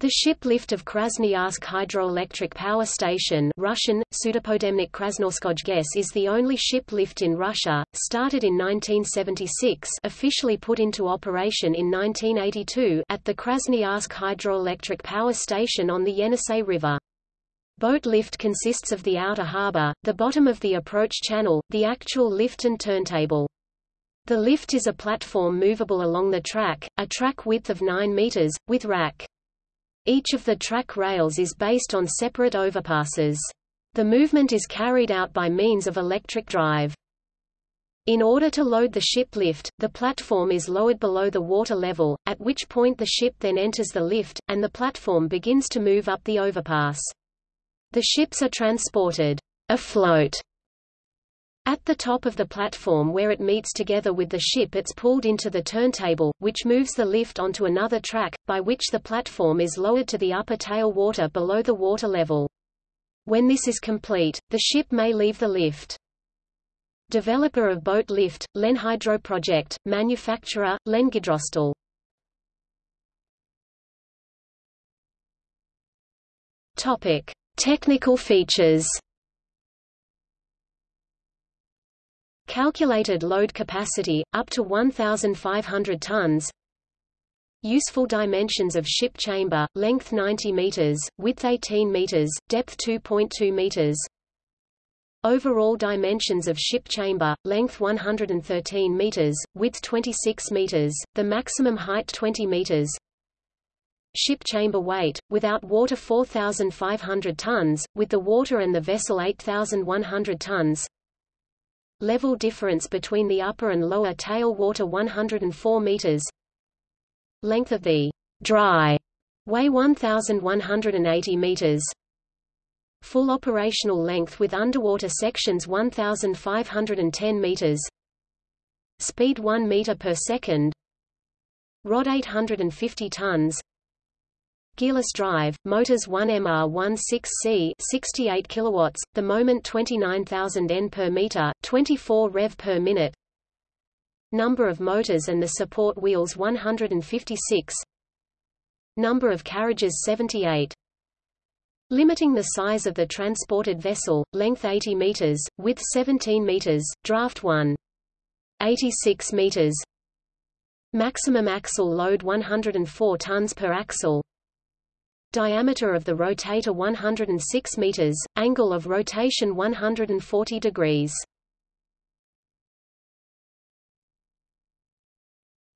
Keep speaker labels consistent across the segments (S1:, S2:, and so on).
S1: The ship lift of Krasnoyarsk Hydroelectric Power Station Russian, is the only ship lift in Russia, started in 1976 officially put into operation in 1982 at the Krasnoyarsk Hydroelectric Power Station on the Yenisei River. Boat lift consists of the outer harbor, the bottom of the approach channel, the actual lift and turntable. The lift is a platform movable along the track, a track width of 9 meters, with rack. Each of the track rails is based on separate overpasses. The movement is carried out by means of electric drive. In order to load the ship lift, the platform is lowered below the water level, at which point the ship then enters the lift, and the platform begins to move up the overpass. The ships are transported afloat at the top of the platform where it meets together with the ship it's pulled into the turntable, which moves the lift onto another track, by which the platform is lowered to the upper tail water below the water level. When this is complete, the ship may leave the lift. Developer of boat lift, Lenhydro Project, manufacturer, Lengidrostal. Topic. Technical features Calculated load capacity, up to 1,500 tons. Useful dimensions of ship chamber, length 90 meters, width 18 meters, depth 2.2 meters. Overall dimensions of ship chamber, length 113 meters, width 26 meters, the maximum height 20 meters. Ship chamber weight, without water 4,500 tons, with the water and the vessel 8,100 tons. Level difference between the upper and lower tail water 104 meters. Length of the dry way 1180 meters. Full operational length with underwater sections 1510 meters. Speed 1 meter per second. Rod 850 tons. Gearless drive, motors 1MR16C 68 kilowatts, the moment 29,000 N per meter, 24 rev per minute. Number of motors and the support wheels 156. Number of carriages 78. Limiting the size of the transported vessel, length 80 meters, width 17 meters, draft 1. 86 meters. Maximum axle load 104 tons per axle. Diameter of the rotator 106 meters, angle of rotation 140 degrees.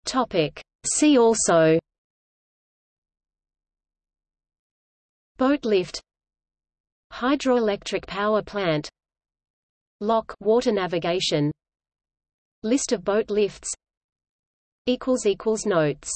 S1: Topic. See also. Boat lift. Hydroelectric power plant. Lock water navigation. List of boat lifts. Notes